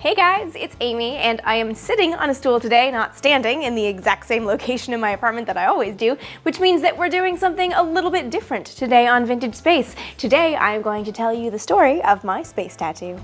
Hey guys, it's Amy and I am sitting on a stool today, not standing in the exact same location in my apartment that I always do, which means that we're doing something a little bit different today on Vintage Space. Today I am going to tell you the story of my space tattoo.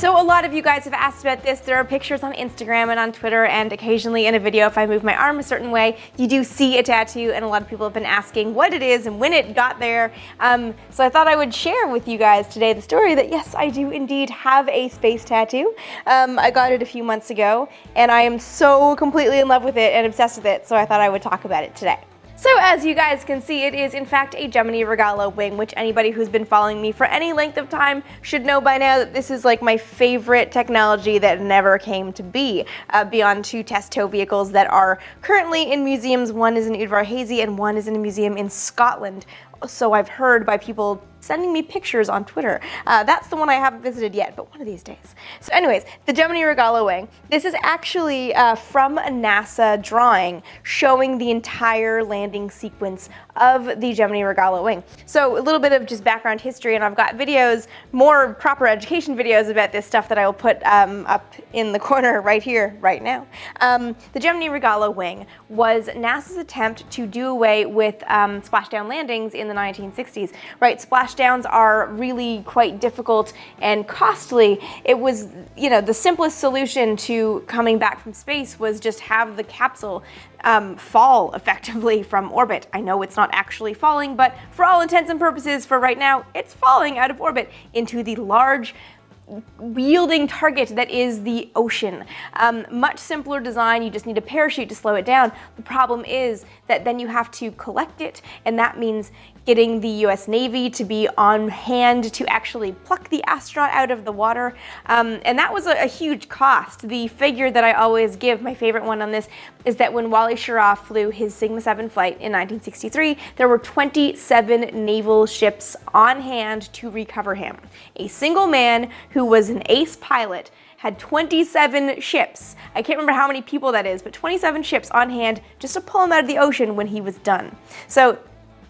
So a lot of you guys have asked about this. There are pictures on Instagram and on Twitter and occasionally in a video if I move my arm a certain way, you do see a tattoo and a lot of people have been asking what it is and when it got there. Um, so I thought I would share with you guys today the story that yes, I do indeed have a space tattoo. Um, I got it a few months ago and I am so completely in love with it and obsessed with it, so I thought I would talk about it today. So as you guys can see, it is in fact a Gemini Rogallo wing, which anybody who's been following me for any length of time should know by now that this is like my favorite technology that never came to be, uh, beyond two test tow vehicles that are currently in museums. One is in Udvarhazy and one is in a museum in Scotland. So I've heard by people sending me pictures on Twitter. Uh, that's the one I haven't visited yet, but one of these days. So anyways, the Gemini Rogallo wing. This is actually uh, from a NASA drawing showing the entire landing sequence of the Gemini Rogallo wing. So a little bit of just background history, and I've got videos, more proper education videos about this stuff that I will put um, up in the corner right here, right now. Um, the Gemini Rogallo wing was NASA's attempt to do away with um, splashdown landings in the 1960s. Right, splashdowns are really quite difficult and costly, it was, you know, the simplest solution to coming back from space was just have the capsule um, fall effectively from orbit. I know it's not actually falling, but for all intents and purposes for right now, it's falling out of orbit into the large wielding target that is the ocean. Um, much simpler design, you just need a parachute to slow it down. The problem is that then you have to collect it, and that means getting the US Navy to be on hand to actually pluck the astronaut out of the water. Um, and that was a, a, huge cost. The figure that I always give, my favorite one on this, is that when Wally Schirra flew his Sigma 7 flight in 1963, there were 27 naval ships on hand to recover him. A single man who who was an ace pilot, had 27 ships. I can't remember how many people that is, but 27 ships on hand just to pull him out of the ocean when he was done. So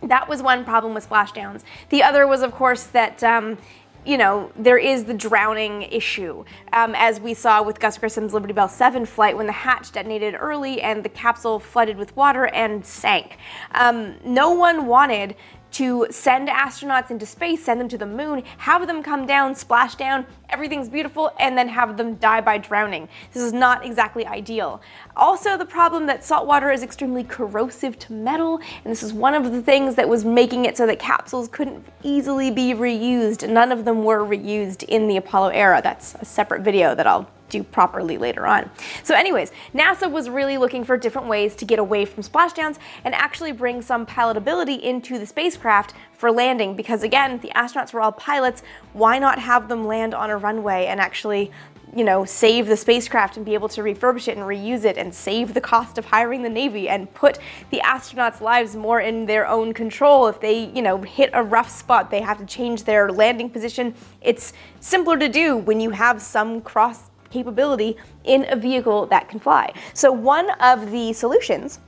that was one problem with splashdowns. The other was, of course, that um, you know, there is the drowning issue, um, as we saw with Gus Grissom's Liberty Bell 7 flight when the hatch detonated early and the capsule flooded with water and sank. Um, no one wanted to send astronauts into space, send them to the moon, have them come down, splash down, everything's beautiful, and then have them die by drowning. This is not exactly ideal. Also, the problem that salt water is extremely corrosive to metal, and this is one of the things that was making it so that capsules couldn't easily be reused. None of them were reused in the Apollo era. That's a separate video that I'll do properly later on. So anyways, NASA was really looking for different ways to get away from splashdowns and actually bring some pilotability into the spacecraft for landing because again, the astronauts were all pilots, why not have them land on a runway and actually you know, save the spacecraft and be able to refurbish it and reuse it and save the cost of hiring the Navy and put the astronauts' lives more in their own control. If they, you know, hit a rough spot, they have to change their landing position. It's simpler to do when you have some cross capability in a vehicle that can fly. So one of the solutions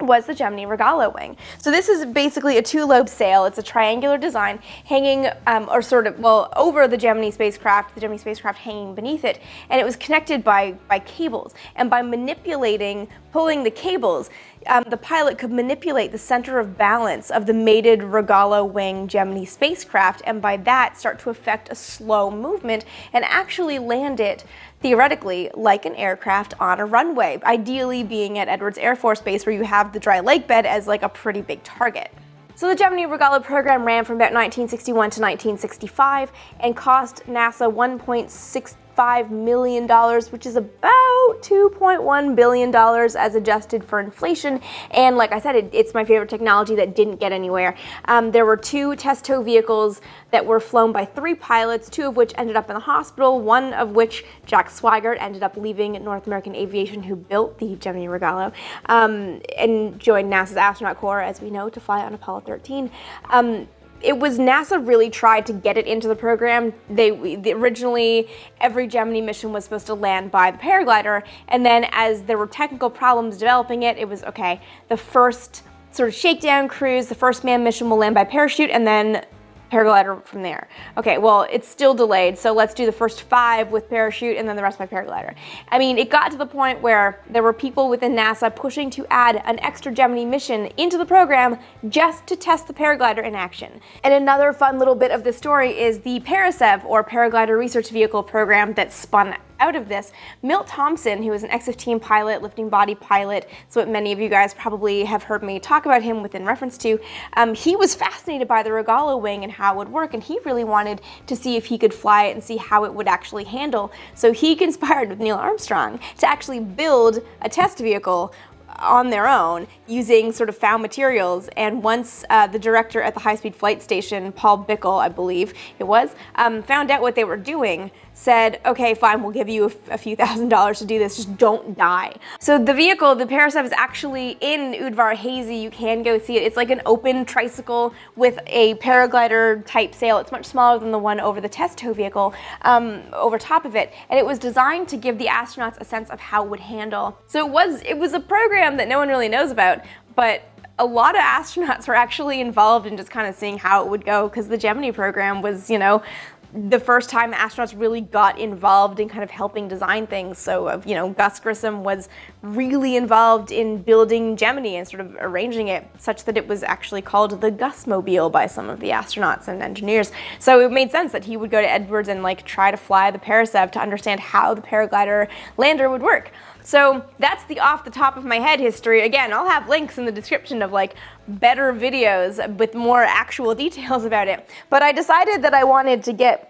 was the Gemini Rogallo wing. So this is basically a two-lobe sail. It's a triangular design hanging, um, or sort of, well, over the Gemini spacecraft, the Gemini spacecraft hanging beneath it, and it was connected by, by cables. And by manipulating, pulling the cables, um, the pilot could manipulate the center of balance of the mated Rogallo wing Gemini spacecraft, and by that start to affect a slow movement and actually land it theoretically like an aircraft on a runway, ideally being at Edwards Air Force Base where you have the dry lake bed as like a pretty big target. So the Gemini Rogallo program ran from about 1961 to 1965 and cost NASA 1.6 $5 million, which is about $2.1 billion as adjusted for inflation. And like I said, it, it's my favorite technology that didn't get anywhere. Um, there were two test tow vehicles that were flown by three pilots, two of which ended up in the hospital, one of which Jack Swigert ended up leaving North American Aviation, who built the Gemini Rogallo, um, and joined NASA's astronaut corps, as we know, to fly on Apollo 13. Um, it was NASA really tried to get it into the program. They, originally every Gemini mission was supposed to land by the paraglider, and then as there were technical problems developing it, it was okay. The first sort of shakedown cruise. The first manned mission will land by parachute and then paraglider from there. Okay, well, it's still delayed, so let's do the first five with parachute and then the rest by paraglider. I mean, it got to the point where there were people within NASA pushing to add an extra Gemini mission into the program just to test the paraglider in action. And another fun little bit of the story is the Parasev, or Paraglider Research Vehicle program that spun out of this. Milt Thompson, who is an X-15 pilot, lifting body pilot, so what many of you guys probably have heard me talk about him within reference to, um, he was fascinated by the Rogallo wing and how it would work, and he really wanted to see if he could fly it and see how it would actually handle. So he conspired with Neil Armstrong to actually build a test vehicle on their own using sort of found materials. And once uh, the director at the high-speed flight station, Paul Bikle, I believe it was, um, found out what they were doing, said, okay, fine, we'll give you a, a, few thousand dollars to do this, just don't die. So the vehicle, the Parasev is actually in Udvar Hazy, you can go see it. It's like an open tricycle with a paraglider type sail. It's much smaller than the one over the test tow vehicle um, over top of it. And it was designed to give the astronauts a sense of how it would handle. So it was, it was a program that no one really knows about, but a lot of astronauts were actually involved in just kind of seeing how it would go because the Gemini program was, you know, the first time astronauts really got involved in kind of helping design things. So, uh, you know, Gus Grissom was really involved in building Gemini and sort of arranging it such that it was actually called the Gusmobile by some of the astronauts and engineers. So it made sense that he would go to Edwards and like try to fly the Parasev to understand how the paraglider lander would work. So that's the off the top of my head history. Again, I'll have links in the description of like better videos with more actual details about it. But I decided that I wanted to get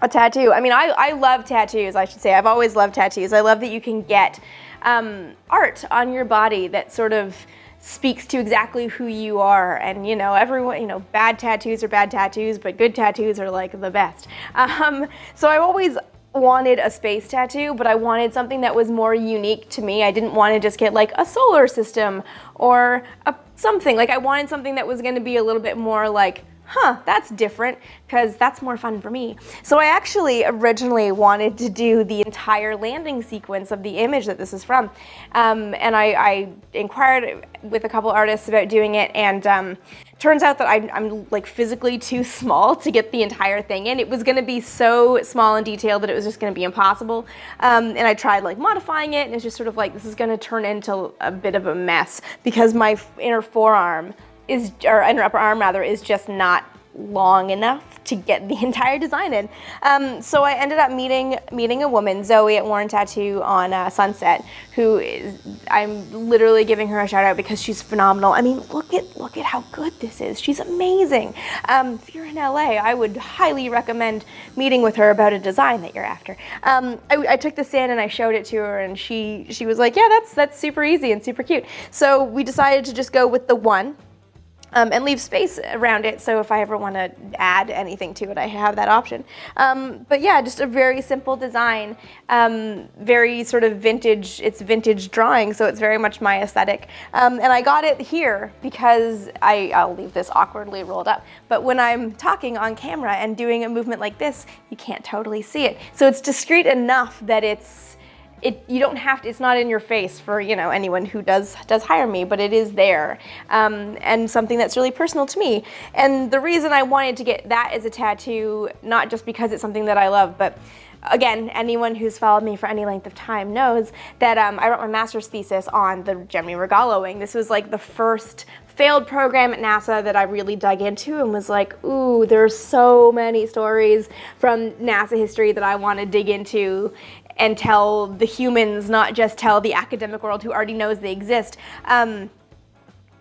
a tattoo. I mean, I, I love tattoos, I should say. I've always loved tattoos. I love that you can get um, art on your body that sort of speaks to exactly who you are and you know everyone you know bad tattoos are bad tattoos but good tattoos are like the best um, so I always wanted a space tattoo, but I wanted something that was more unique to me. I didn't want to just get like a solar system or a something. Like I wanted something that was going to be a little bit more like, huh, that's different because that's more fun for me. So I actually originally wanted to do the entire landing sequence of the image that this is from. Um, and I, I, inquired with a couple artists about doing it and um, Turns out that I'm, I'm, like physically too small to get the entire thing in. It was gonna be so small and detailed that it was just gonna be impossible. Um, and I tried like modifying it and it's just sort of like, this is gonna turn into a bit of a mess because my inner forearm is, or inner upper arm rather, is just not long enough to get the entire design in. Um, so I ended up meeting meeting a woman, Zoe at Warren Tattoo on uh, Sunset, who is I'm literally giving her a shout out because she's phenomenal. I mean, look at look at how good this is. She's amazing. Um, if you're in LA, I would highly recommend meeting with her about a design that you're after. Um, I, I took this in and I showed it to her, and she she was like, yeah, that's that's super easy and super cute. So we decided to just go with the one um, and leave space around it so if I ever want to add anything to it, I have that option. Um, but yeah, just a very simple design, um, very sort of vintage, it's vintage drawing, so it's very much my aesthetic. Um, and I got it here because I, I'll leave this awkwardly rolled up, but when I'm talking on camera and doing a movement like this, you can't totally see it. So it's discreet enough that it's it, you don't have to, it's not in your face for, you know, anyone who does, does hire me, but it is there. Um, and something that's really personal to me. And the reason I wanted to get that as a tattoo, not just because it's something that I love, but again, anyone who's followed me for any length of time knows that um, I wrote my master's thesis on the Gemini Rogallo wing. This was like the first failed program at NASA that I really dug into and was like, ooh, there's so many stories from NASA history that I want to dig into and tell the humans, not just tell the academic world who already knows they exist. Um,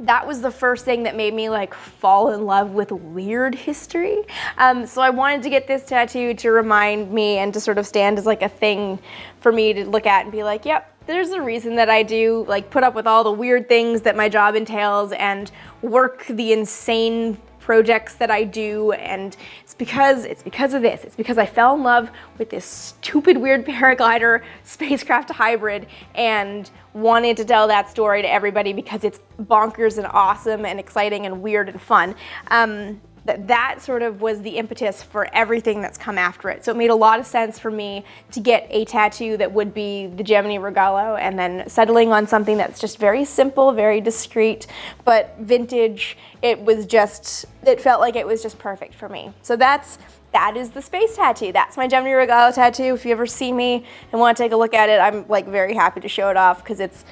that was the first thing that made me like fall in love with weird history. Um, so I wanted to get this tattoo to remind me and to sort of stand as like a thing for me to look at and be like, yep, there's a reason that I do like put up with all the weird things that my job entails and work the insane projects that I do and it's because it's because of this. It's because I fell in love with this stupid weird paraglider spacecraft hybrid and wanted to tell that story to everybody because it's bonkers and awesome and exciting and weird and fun. Um, that that sort of was the impetus for everything that's come after it. So it made a lot of sense for me to get a tattoo that would be the Gemini Rogallo and then settling on something that's just very simple, very discreet, but vintage. It was just, it felt like it was just perfect for me. So that's that is the space tattoo. That's my Gemini Rogallo tattoo. If you ever see me and want to take a look at it, I'm like very happy to show it off because it's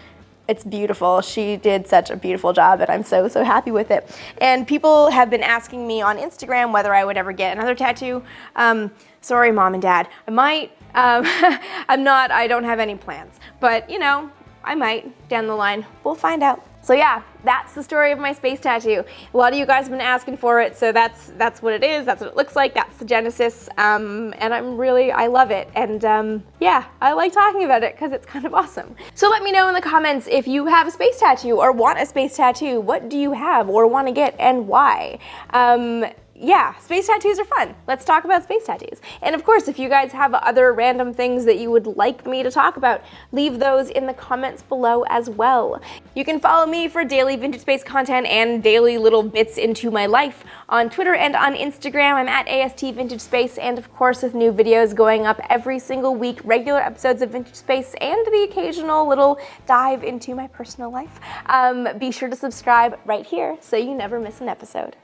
it's beautiful. She did such a beautiful job and I'm so, so happy with it. And people have been asking me on Instagram whether I would ever get another tattoo. Um, sorry, mom and dad. I might. Um, I'm not, I don't have any plans. But, you know, I might down the line. We'll find out. So yeah, that's the story of my space tattoo. A lot of you guys have been asking for it, so that's that's what it is. That's what it looks like. That's the genesis, um, and I'm really I love it. And um, yeah, I like talking about it because it's kind of awesome. So let me know in the comments if you have a space tattoo or want a space tattoo. What do you have or want to get and why? Um, yeah, space tattoos are fun. Let's talk about space tattoos. And of course, if you guys have other random things that you would like me to talk about, leave those in the comments below as well. You can follow me for daily vintage space content and daily little bits into my life on Twitter and on Instagram. I'm at AST Vintage Space, and of course, with new videos going up every single week, regular episodes of Vintage Space, and the occasional little dive into my personal life. Um, be sure to subscribe right here so you never miss an episode.